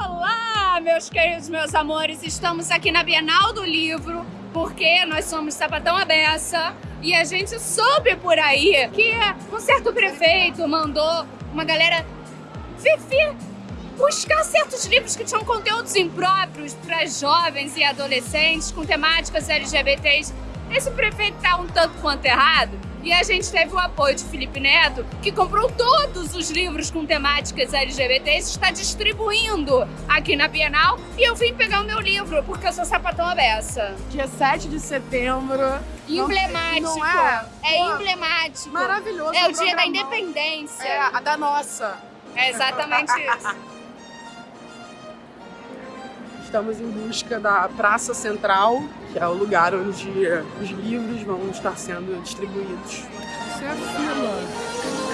Olá, meus queridos, meus amores. Estamos aqui na Bienal do Livro, porque nós somos Sapatão Abessa e a gente soube por aí que um certo prefeito mandou uma galera viver buscar certos livros que tinham conteúdos impróprios para jovens e adolescentes com temáticas LGBTs. Esse prefeito tá um tanto quanto errado e a gente teve o apoio de Felipe Neto, que comprou todos os livros com temáticas LGBTs e está distribuindo aqui na Bienal. E eu vim pegar o meu livro, porque eu sou sapatão abessa. Dia 7 de setembro. Emblemático. Não é? É Pô, emblemático. Maravilhoso. É o dia da independência. É, a da nossa. É exatamente isso. Estamos em busca da Praça Central, que é o lugar onde os livros vão estar sendo distribuídos. Isso é a fila.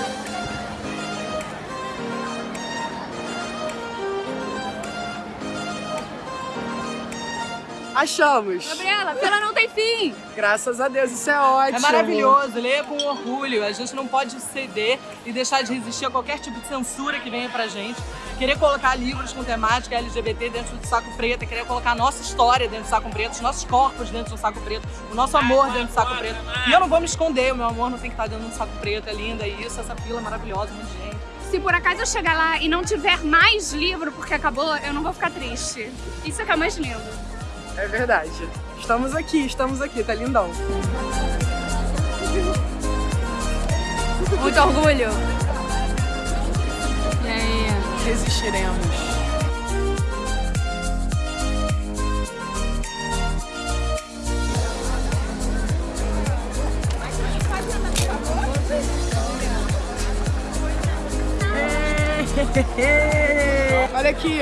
Achamos! Gabriela, a fila não tem fim. Graças a Deus, isso é ótimo! É maravilhoso, leia com orgulho. A gente não pode ceder e deixar de resistir a qualquer tipo de censura que venha pra gente. Querer colocar livros com temática LGBT dentro do saco preto, querer colocar a nossa história dentro do saco preto, os nossos corpos dentro do saco preto, o nosso amor dentro do saco preto. E eu não vou me esconder, o meu amor não tem que estar dentro do saco preto, é linda isso, essa fila é maravilhosa, de gente. Se por acaso eu chegar lá e não tiver mais livro porque acabou, eu não vou ficar triste. Isso é que é o mais lindo. É verdade. Estamos aqui, estamos aqui, tá lindão. Muito orgulho. E aí? Resistiremos. Olha aqui.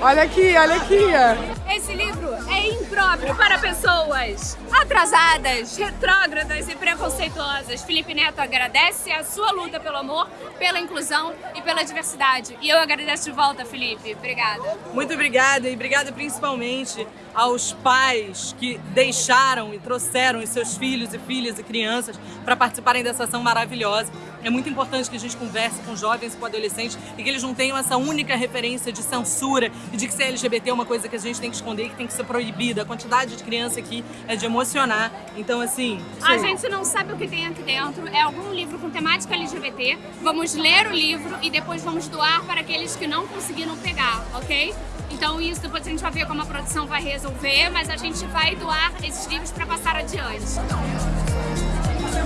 Olha aqui, olha aqui. Esse livro é impróprio para pessoas atrasadas, retrógradas e preconceituosas. Felipe Neto agradece a sua luta pelo amor, pela inclusão e pela diversidade. E eu agradeço de volta, Felipe. Obrigada. Muito obrigada e obrigada principalmente aos pais que deixaram e trouxeram os seus filhos e filhas e crianças para participarem dessa ação maravilhosa. É muito importante que a gente converse com jovens e com adolescentes e que eles não tenham essa única referência de censura e de que ser LGBT é uma coisa que a gente tem que esconder e que tem que ser proibida. A quantidade de criança aqui é de emocionar. Então, assim... A gente não sabe o que tem aqui dentro. É algum livro com temática LGBT. Vamos ler o livro e depois vamos doar para aqueles que não conseguiram pegar, ok? Então isso depois a gente vai ver como a produção vai resolver, mas a gente vai doar esses livros para passar adiante.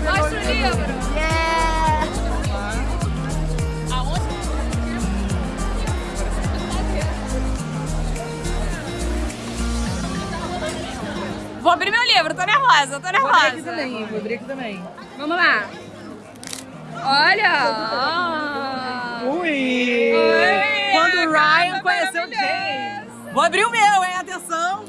Mostra o livro! Vou abrir meu livro, tô nervosa, tô Vou abrir aqui nervosa. também, vou abrir aqui também. Vamos lá. Olha! Ui! Oi, Quando o Ryan conheceu o. James. Vou abrir o meu, hein? Atenção!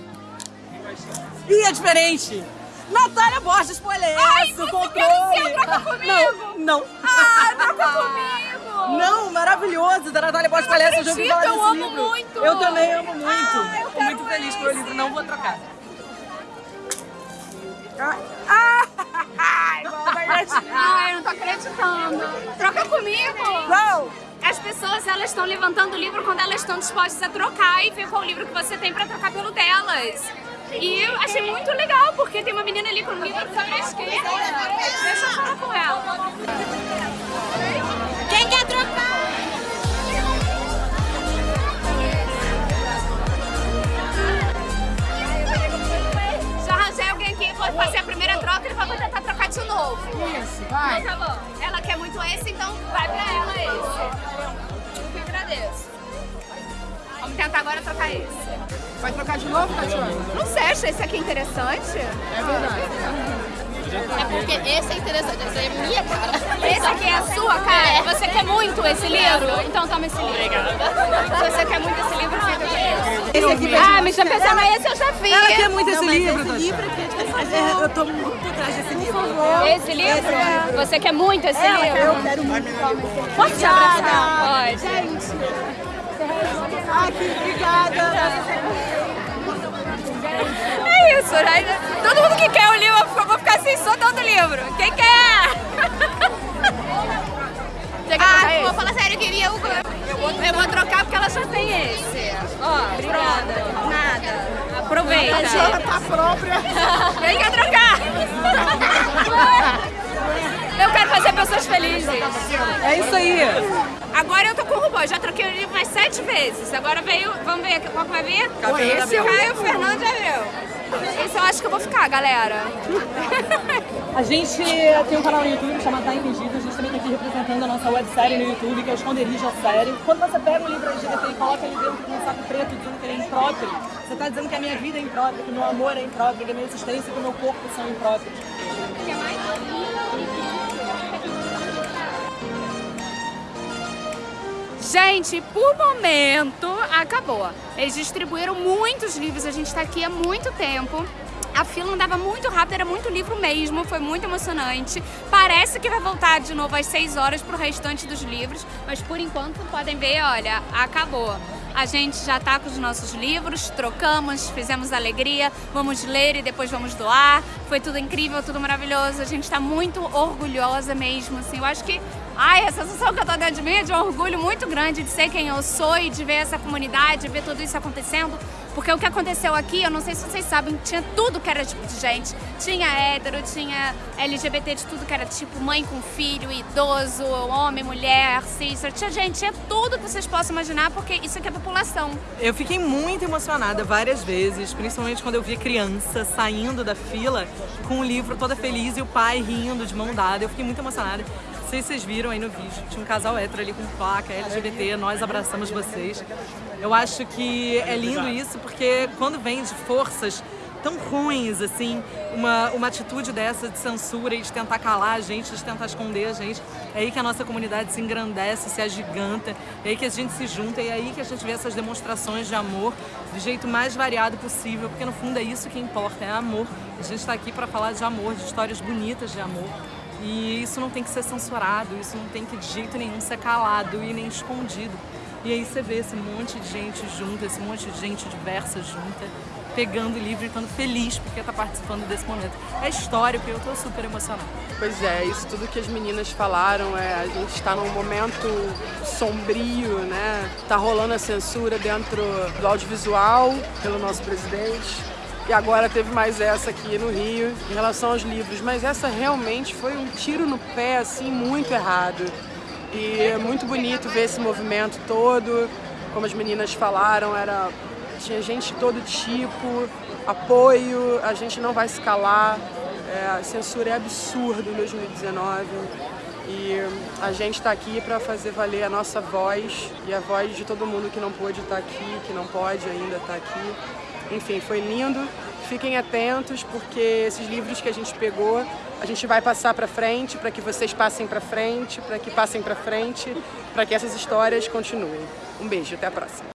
Ih, é diferente! Natália Borges Polesso, Ai, você controle! quer ser troca comigo? Não, não. Ah, troca comigo! Não, maravilhoso, da Natália Borges Polesso, eu já ouvi falar eu desse amo livro. muito. Eu também amo muito. Ah, eu Tô quero muito feliz com o meu esse. livro, não vou trocar. Ai, eu não tô acreditando. Troca comigo! Não! As pessoas, elas estão levantando o livro quando elas estão dispostas a trocar e ver qual livro que você tem pra trocar pelo delas. E eu achei muito legal, porque tem uma menina ali com o livro sobre a esquerda. Deixa eu falar com ela. Quem quer trocar? Isso, vai. Então tá bom. Ela quer muito esse, então vai pra ela esse. Eu que agradeço. Vamos tentar agora trocar esse. Vai trocar de novo, Tatiana? Não sei, acha esse aqui interessante? É verdade. É porque esse é interessante, essa é minha cara. Esse aqui é a sua, cara? Você quer muito esse livro? Então toma esse livro. Se você quer muito esse livro, fica com esse. Esse aqui Ah, me já pensando, esse eu já vi. Ela quer muito esse livro, Tatiana. livro Eu tô muito atrás desse livro. Esse livro? Você quer muito esse livro? Eu quero muito. Pode te abraçar? Pode. Ai, que obrigada isso, né? Todo mundo que quer o livro, eu vou ficar assim, só dando livro. Quem quer? ah, vou falar sério, eu queria o... Eu vou, eu vou trocar porque ela só tem esse. Ó, pronto. Nada. Aproveita. A senhora tá própria. Vem cá trocar. eu quero fazer pessoas felizes. É isso aí. Agora eu tô com o robô, já troquei o livro mais sete vezes. Agora veio, vamos ver qual que vai vir? Caio Fernando de Abreu. Esse eu acho que eu vou ficar, galera. A gente tem um canal no YouTube chamado Tá Entendido. A gente também tá aqui representando a nossa websérie no YouTube, que é o Esconderijo a Série. Quando você pega um livro LGBT e coloca ele dentro de um saco preto dizendo que ele é impróprio, você tá dizendo que a minha vida é imprópria, que o meu amor é impróprio, que a minha existência e que o meu corpo são impróprios. Quer mais? Gente, por momento, acabou. Eles distribuíram muitos livros, a gente está aqui há muito tempo. A fila andava muito rápido, era muito livro mesmo, foi muito emocionante. Parece que vai voltar de novo às 6 horas para o restante dos livros, mas por enquanto podem ver, olha, acabou. A gente já tá com os nossos livros, trocamos, fizemos alegria, vamos ler e depois vamos doar. Foi tudo incrível, tudo maravilhoso. A gente tá muito orgulhosa mesmo, assim. Eu acho que, ai, a sensação que eu tô dentro de mim é de um orgulho muito grande de ser quem eu sou e de ver essa comunidade, de ver tudo isso acontecendo. Porque o que aconteceu aqui, eu não sei se vocês sabem, tinha tudo que era tipo de gente. Tinha hétero, tinha LGBT de tudo que era tipo mãe com filho, idoso, homem, mulher, cis. Tinha gente, tinha tudo que vocês possam imaginar, porque isso aqui é população. Eu fiquei muito emocionada várias vezes, principalmente quando eu via criança saindo da fila com o livro toda feliz e o pai rindo de mão dada. Eu fiquei muito emocionada. Sei se vocês viram aí no vídeo, tinha um casal hétero ali com placa LGBT, nós abraçamos vocês. Eu acho que é lindo isso porque quando vem de forças tão ruins, assim, uma, uma atitude dessa de censura e de tentar calar a gente, de tentar esconder a gente, é aí que a nossa comunidade se engrandece, se agiganta, é aí que a gente se junta, é aí que a gente vê essas demonstrações de amor do jeito mais variado possível, porque no fundo é isso que importa, é amor. A gente está aqui para falar de amor, de histórias bonitas de amor. E isso não tem que ser censurado, isso não tem que de jeito nenhum ser calado e nem escondido. E aí você vê esse monte de gente junta, esse monte de gente diversa junta, pegando o livro e estando feliz porque está participando desse momento. É histórico e eu estou super emocionada. Pois é, isso tudo que as meninas falaram, é, a gente está num momento sombrio, né? Tá rolando a censura dentro do audiovisual pelo nosso presidente. E agora teve mais essa aqui no Rio, em relação aos livros. Mas essa realmente foi um tiro no pé, assim, muito errado. E é muito bonito ver esse movimento todo. Como as meninas falaram, era tinha gente de todo tipo, apoio, a gente não vai se calar. É, a censura é absurda em 2019 e a gente está aqui para fazer valer a nossa voz e a voz de todo mundo que não pôde estar aqui, que não pode ainda estar aqui. Enfim, foi lindo. Fiquem atentos porque esses livros que a gente pegou, a gente vai passar para frente, para que vocês passem para frente, para que passem para frente, para que essas histórias continuem. Um beijo, até a próxima.